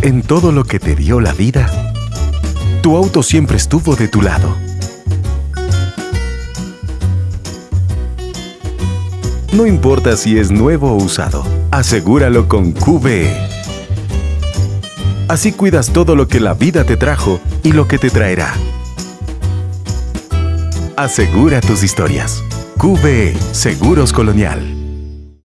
En todo lo que te dio la vida, tu auto siempre estuvo de tu lado. No importa si es nuevo o usado, asegúralo con QVE. Así cuidas todo lo que la vida te trajo y lo que te traerá. Asegura tus historias. QVE Seguros Colonial.